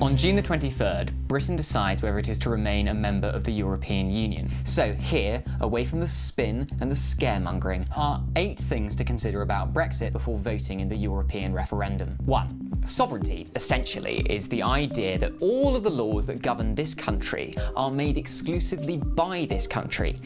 On June the 23rd, Britain decides whether it is to remain a member of the European Union. So here, away from the spin and the scaremongering, are eight things to consider about Brexit before voting in the European referendum. 1. Sovereignty, essentially, is the idea that all of the laws that govern this country are made exclusively by this country.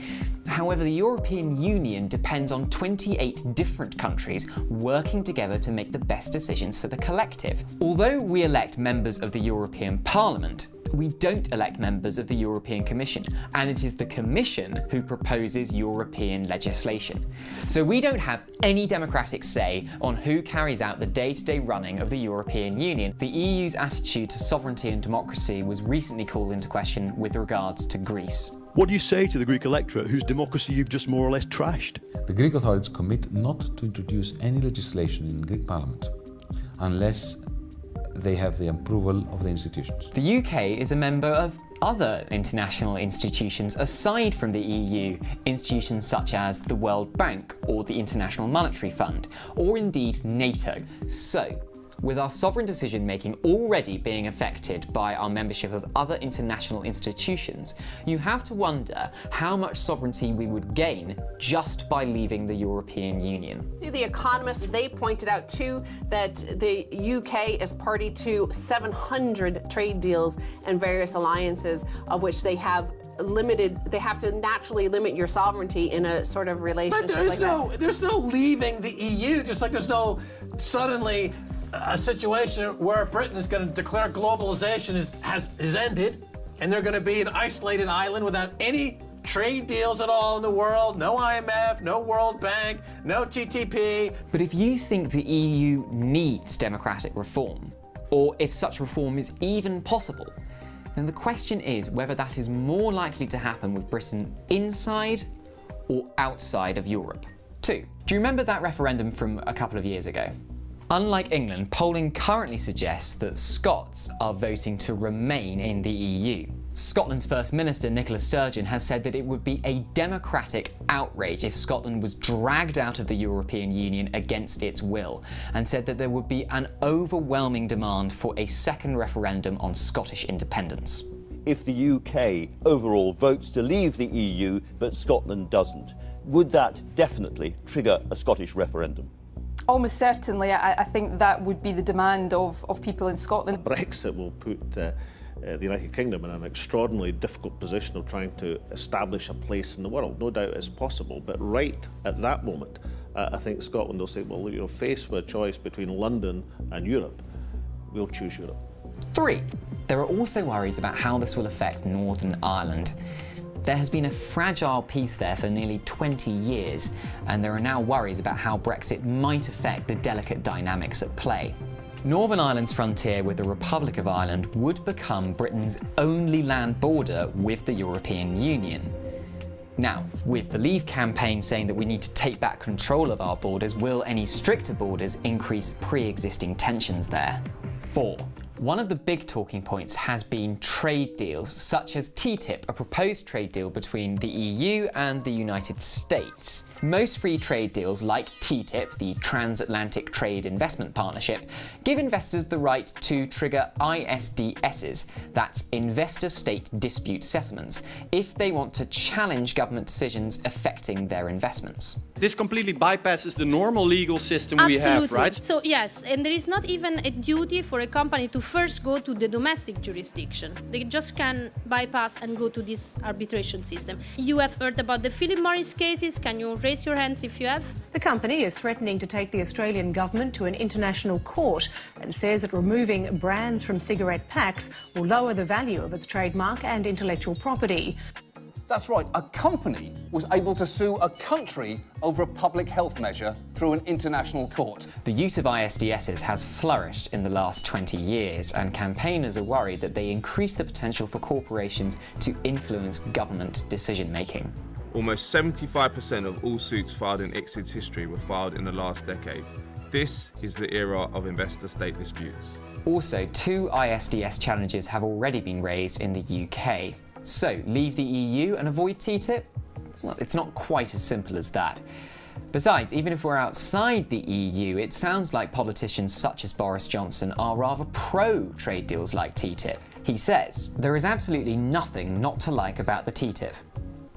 However, the European Union depends on 28 different countries working together to make the best decisions for the collective. Although we elect members of the European Parliament, we don't elect members of the European Commission, and it is the Commission who proposes European legislation. So we don't have any democratic say on who carries out the day-to-day -day running of the European Union. The EU's attitude to sovereignty and democracy was recently called into question with regards to Greece. What do you say to the Greek electorate whose democracy you've just more or less trashed? The Greek authorities commit not to introduce any legislation in the Greek parliament unless they have the approval of the institutions. The UK is a member of other international institutions aside from the EU, institutions such as the World Bank or the International Monetary Fund, or indeed NATO. So, with our sovereign decision making already being affected by our membership of other international institutions, you have to wonder how much sovereignty we would gain just by leaving the European Union. The Economist, they pointed out too that the UK is party to 700 trade deals and various alliances of which they have limited they have to naturally limit your sovereignty in a sort of relationship but there's like no that. there's no leaving the EU just like there's no suddenly a situation where Britain is going to declare globalization is, has, is ended and they're going to be an isolated island without any trade deals at all in the world, no IMF, no World Bank, no TTP. But if you think the EU needs democratic reform, or if such reform is even possible, then the question is whether that is more likely to happen with Britain inside or outside of Europe. 2. Do you remember that referendum from a couple of years ago? Unlike England, polling currently suggests that Scots are voting to remain in the EU. Scotland's First Minister Nicola Sturgeon has said that it would be a democratic outrage if Scotland was dragged out of the European Union against its will, and said that there would be an overwhelming demand for a second referendum on Scottish independence. If the UK overall votes to leave the EU but Scotland doesn't, would that definitely trigger a Scottish referendum? Almost certainly, I, I, think that would be the demand of, of people in Scotland. Brexit will put uh, uh, the United Kingdom in an extraordinarily difficult position of trying to establish a place in the world. No doubt it's possible, but right at that moment, uh, I think Scotland will say, well, you're faced with a choice between London and Europe. We'll choose Europe. Three, there are also worries about how this will affect Northern Ireland. There has been a fragile peace there for nearly 20 years, and there are now worries about how Brexit might affect the delicate dynamics at play. Northern Ireland's frontier with the Republic of Ireland would become Britain's only land border with the European Union. Now, with the Leave campaign saying that we need to take back control of our borders, will any stricter borders increase pre-existing tensions there? 4. One of the big talking points has been trade deals, such as TTIP, a proposed trade deal between the EU and the United States. Most free trade deals like TTIP, the Transatlantic Trade Investment Partnership, give investors the right to trigger ISDSs, that's Investor-State Dispute Settlements, if they want to challenge government decisions affecting their investments. This completely bypasses the normal legal system Absolutely. we have, right? So yes, and there is not even a duty for a company to first go to the domestic jurisdiction. They just can bypass and go to this arbitration system. You have heard about the Philip Morris cases. Can you raise your hands if you have? The company is threatening to take the Australian government to an international court and says that removing brands from cigarette packs will lower the value of its trademark and intellectual property. That's right, a company was able to sue a country over a public health measure through an international court. The use of ISDSs has flourished in the last 20 years, and campaigners are worried that they increase the potential for corporations to influence government decision-making. Almost 75% of all suits filed in ICSID's history were filed in the last decade. This is the era of investor-state disputes. Also, two ISDS challenges have already been raised in the UK. So, leave the EU and avoid TTIP? Well, it's not quite as simple as that. Besides, even if we're outside the EU, it sounds like politicians such as Boris Johnson are rather pro trade deals like TTIP. He says, there is absolutely nothing not to like about the TTIP.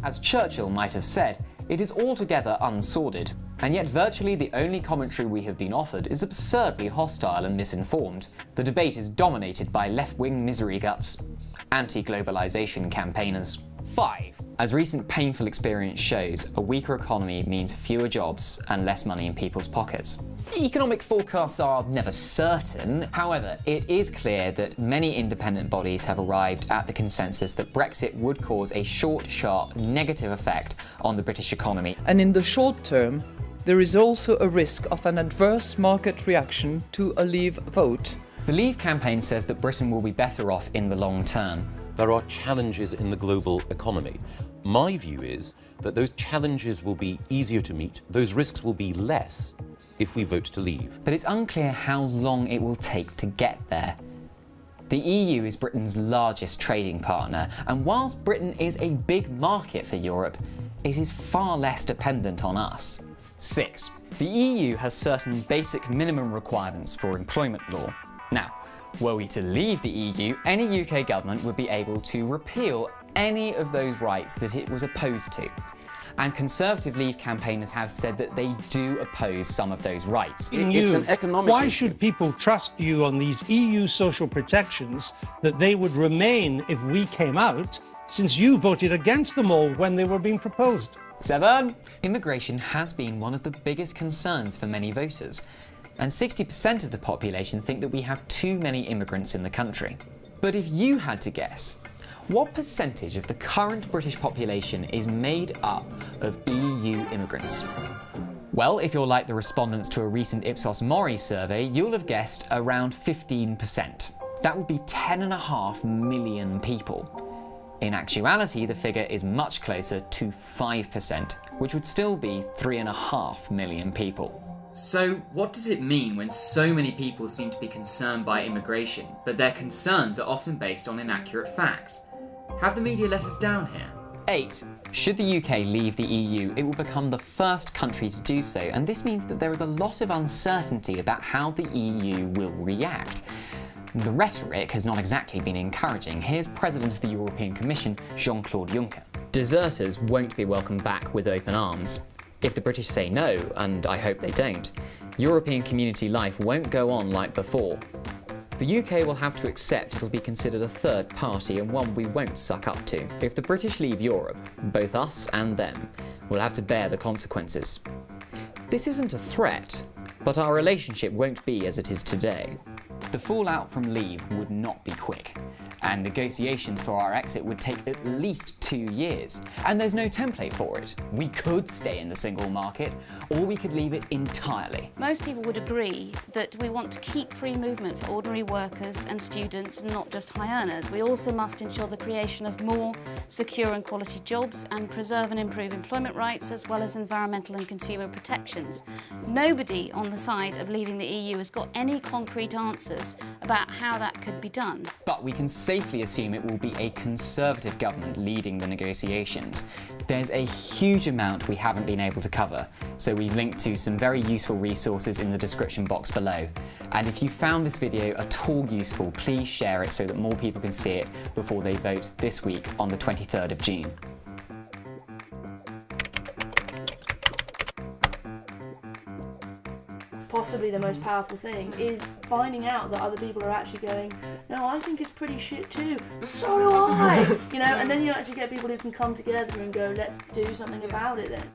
As Churchill might have said, it is altogether unsordid, and yet virtually the only commentary we have been offered is absurdly hostile and misinformed. The debate is dominated by left-wing misery guts, anti-globalization campaigners. 5. As recent painful experience shows, a weaker economy means fewer jobs and less money in people's pockets. Economic forecasts are never certain. However, it is clear that many independent bodies have arrived at the consensus that Brexit would cause a short, sharp, negative effect on the British economy. And in the short term, there is also a risk of an adverse market reaction to a Leave vote. The Leave campaign says that Britain will be better off in the long term. There are challenges in the global economy. My view is that those challenges will be easier to meet, those risks will be less if we vote to leave. But it's unclear how long it will take to get there. The EU is Britain's largest trading partner, and whilst Britain is a big market for Europe, it is far less dependent on us. 6. The EU has certain basic minimum requirements for employment law. Now, were we to leave the EU, any UK government would be able to repeal any of those rights that it was opposed to. And Conservative Leave campaigners have said that they do oppose some of those rights. In you, why should people trust you on these EU social protections that they would remain if we came out, since you voted against them all when they were being proposed? 7. Immigration has been one of the biggest concerns for many voters and 60% of the population think that we have too many immigrants in the country. But if you had to guess, what percentage of the current British population is made up of EU immigrants? Well, if you're like the respondents to a recent Ipsos Mori survey, you'll have guessed around 15%. That would be 10.5 million people. In actuality, the figure is much closer to 5%, which would still be 3.5 million people. So, what does it mean when so many people seem to be concerned by immigration, but their concerns are often based on inaccurate facts? Have the media let us down here? 8. Should the UK leave the EU, it will become the first country to do so, and this means that there is a lot of uncertainty about how the EU will react. The rhetoric has not exactly been encouraging. Here's President of the European Commission, Jean-Claude Juncker. Deserters won't be welcomed back with open arms. If the British say no, and I hope they don't, European community life won't go on like before. The UK will have to accept it'll be considered a third party and one we won't suck up to. If the British leave Europe, both us and them will have to bear the consequences. This isn't a threat, but our relationship won't be as it is today. The fallout from leave would not be quick and negotiations for our exit would take at least two years. And there's no template for it. We could stay in the single market, or we could leave it entirely. Most people would agree that we want to keep free movement for ordinary workers and students, not just high earners. We also must ensure the creation of more secure and quality jobs and preserve and improve employment rights as well as environmental and consumer protections. Nobody on the side of leaving the EU has got any concrete answers about how that could be done. But we can safely assume it will be a Conservative government leading the negotiations. There's a huge amount we haven't been able to cover, so we've linked to some very useful resources in the description box below. And if you found this video at all useful, please share it so that more people can see it before they vote this week on the 23rd of June. Possibly the most powerful thing is finding out that other people are actually going, no, I think it's pretty shit too. So do I. you know, and then you actually get people who can come together and go, let's do something about it then.